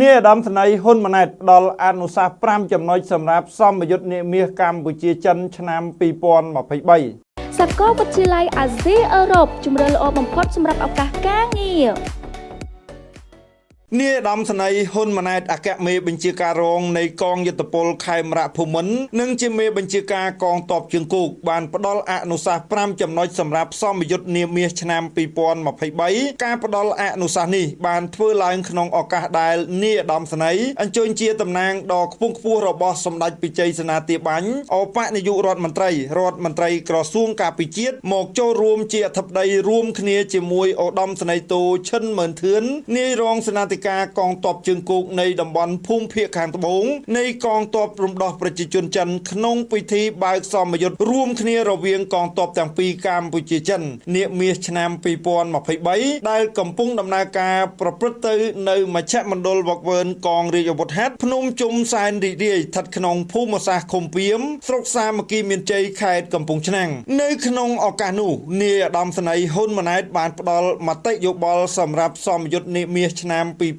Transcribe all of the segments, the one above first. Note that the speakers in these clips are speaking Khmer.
នាយឧត្តមសេនីយ៍ហ៊ុនម៉ាណែតផ្ដល់អនុសាសន៍5ចំណុចសម្រាប់សម្ពយុទ្ធនាមាសកម្ពុជាចិនឆ្នាំ2023សាកលវិទ្យាល័យអាស៊ីអឺរ៉ុបជំរឿល្អបំផុតសម្រាប់ឱកាសការងារ នាយឧត្តមសេនីយ៍ហ៊ុនម៉ាណែតអគ្គមេបញ្ជាការរងនៃកងយុទ្ធពលខេមរៈភូមិន្ទនិងជាមេបញ្ជាការកងទ័ពជើងគោកបានផ្ដល់អនុសាសន៍5ចំណុចសម្រាប់សមយុទ្ធនាមាសឆ្នាំ2023ការផ្ដល់អនុសាសន៍នេះបានធ្វើឡើងក្នុងឱកាសដែលនាយឧត្តមសេនីយ៍អញ្ជើញជាតំណាងដ៏ខ្ពង់ខ្ពស់របស់សម្ដេចពិជ័យសេនាធាបាញ់អបនាយករដ្ឋមន្ត្រីរដ្ឋមន្ត្រីក្រសួងការពិជាតិមកចូលរួមជាអធិបតីរួមគ្នាជាមួយឧត្តមសេនីយ៍តូឈិនម៉ឺនធឿននាយរងសេនាធិការកងទ័ពជើងគោកនៃតំបន់ភូមិភាគខាងត្បូងនៃកងទ័ពរំដោះប្រជាជនចិនក្នុងពិធីបើកសមយុទ្ធរួមគ្នារវាងកងទ័ពទាំងពីរកម្ពុជាចិននាមាសឆ្នាំ2023ដែលកំពុងដំណើរការប្រព្រឹត្តទៅនៅមជ្ឈមណ្ឌលវឹកវើនកងរាជអាវុធហត្ថភ្នំជុំសែនរីករាយស្ថិតក្នុងភូមិសាស្ត្រឃុំពីមស្រុកសាមគ្គីមានជ័យខេត្តកំពង់ឆ្នាំងនៅក្នុងឱកាសនោះនាយឧត្តមសេនីយ៍ហ៊ុនម៉ាណែតបានផ្ដល់មតិយោបល់សម្រាប់សមយុទ្ធនាមាសឆ្នាំ2023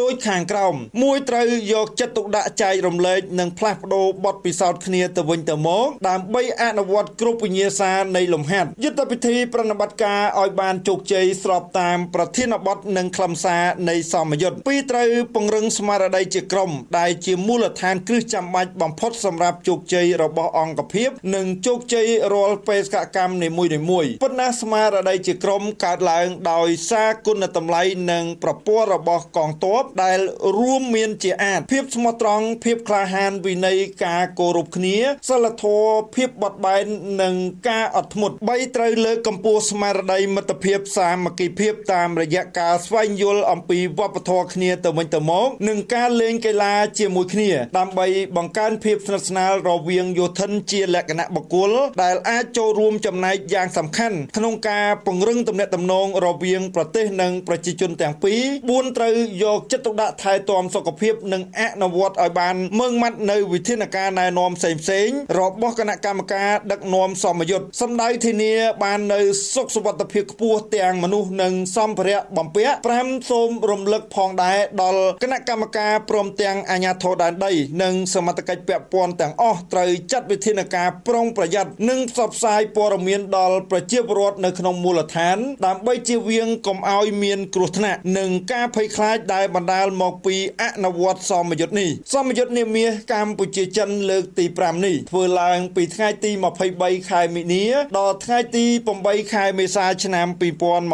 ដូចខាងក្រោមមួយត្រូវយកចិត្តទុកដាក់ចែករំលែកនិងផ្លាស់ប្ដូរបទពិសោធន៍គ្នាទៅវិញទៅមកដើម្បីអនុវត្តគ្រប់វិញ្ញាសានៃលំហាត់យុទ្ធវិធីប្រណិប័តការឲ្យបានជោគជ័យស្របតាមប្រធានបទនិងខ្លឹមសារនៃសមយុទ្ធពីរត្រូវពង្រឹងស្មារតីជាក្រុមដែលជាមូលដ្ឋានគ្រឹះចាំបាច់បំផុតសម្រាប់ជោគជ័យរបស់អង្គភាពនិងជោគជ័យរាល់បេសកកម្មនីមួយៗប៉ុន្តែស្មារតីជាក្រុមកើតឡើងដោយសារគុណតម្លៃនិងប្រព័ន្ធរបស់កងទ័ពដែលរួមមានជាអាចភាពស្មោះត្រង់ភាពក្លាហានវិន័យការគោរពគ្នាសិលធម៌ភាពបត់បែននិងការអត់ធ្មត់3ត្រូវលើកកម្ពស់ស្មារតីមិត្តភាពសាមគ្គីភាពតាមរយៈការស្វែងយល់អំពីវប្បធម៌គ្នាទៅវិញទៅមកនិងការលេងកីឡាជាមួយគ្នាដើម្បីបង្កើនភាពស្និទ្ធស្នាលរវាងយោធិនជាលក្ខណៈបុគ្គលដែលអាចចូលរួមចំណែកយ៉ាងសំខាន់ក្នុងការពង្រឹងទំនាក់ទំនងរវាងប្រទេសនិងប្រជាជនទាំងពីរ4ត្រូវយកចិត្តទុកដាក់ថែទាំសុខភាព និងអនុវត្តឲ្យបានម៉ឺងម៉ាត់នៅវិធានការណែនាំផ្សេងផ្សេងរបស់គណៈកម្មការដឹកនាំសមយុទ្ធសម្ដៅធានាបាននៅសុខសុវត្ថិភាពខ្ពស់ទាំងមនុស្សនិងសម្ភារៈបំពាក់5សូមរំលឹកផងដែរដល់គណៈកម្មការព្រមទាំងអាជ្ញាធរដែនដី និងសមត្ថកិច្ចពាក់ព័ន្ធទាំងអស់ត្រូវចាត់វិធានការប្រុងប្រយ័ត្ននិងផ្សព្វផ្សាយព័ត៌មានដល់ប្រជាពលរដ្ឋនៅក្នុងមូលដ្ឋាន ដើម្បីជៀសវាងកុំឲ្យមានគ្រោះថ្នាក់និងការភ័យខ្លាចដែលបណ្ដាលមកពីអនុវត្តសមយុទ្ធនេះសមយុទ្ធនាមាសកម្ពុជាចិនលើកទី5នេះធ្វើឡើងពីថ្ងៃទី23ខែមីនាដល់ថ្ងៃទី8ខែមេសាឆ្នាំ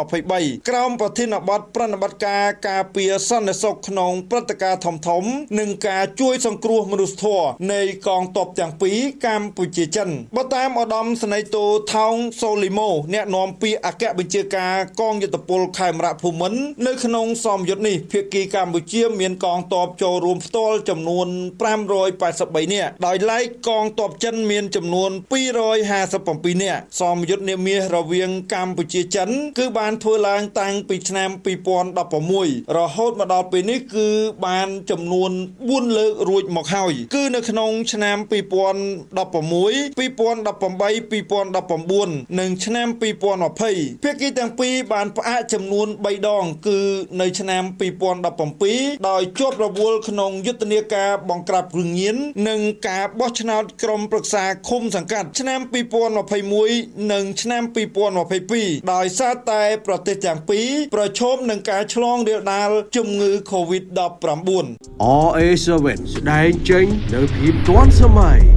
2023ក្រោមប្រធានបទប្រណិប័តការការពារសន្តិសុខក្នុងព្រឹត្តិការណ៍ធំធំ និងការជួយសង្គ្រោះមនុស្សធម៌នៃកងទ័ពទាំងពីរកម្ពុជាចិនបើតាមឧត្តមសេនីយ៍តូថោងសូលីម៉ូអ្នកនាំពាក្យអគ្គបញ្ជាការកងយុទ្ធពលខេមរៈភូមិន្ទនៅក្នុងសមយុទ្ធនេះភាគីកម្ពុជាមានកងទ័ពចូលរួមផ្ទាល់ចំនួន583នាក់ដោយឡែកកងទ័ពចិនមានចំនួន257នាក់សមយុទ្ធនាមាសរវាងកម្ពុជាចិន គឺបានធ្វើឡើងតាំងពីឆ្នាំ2016រហូតមកដល់ពេលនេះគឺបានចំនួន4លើករួចមកហើយគឺនៅក្នុងឆ្នាំ2016 2018 2019និងឆ្នាំ2020ភាគីទាំងពីរបានផ្អាកចំនួន3ដងគឺនៅឆ្នាំ2017ដោយជាប់រវល់ក្នុងយុទ្ធនាការបង្ក្រាបគ្រឿងញៀននិងការបោះឆ្នោតក្រុមប្រឹក្សាឃុំសង្កាត់ឆ្នាំ2021និងឆ្នាំ2022ដោយសារតែប្រទេសទាំងពីរប្រឈមនឹងការឆ្លងរាលដាលជំងឺ Covid-19 RA7 ស្ដែងចេញនៅភាពទាន់សម័យ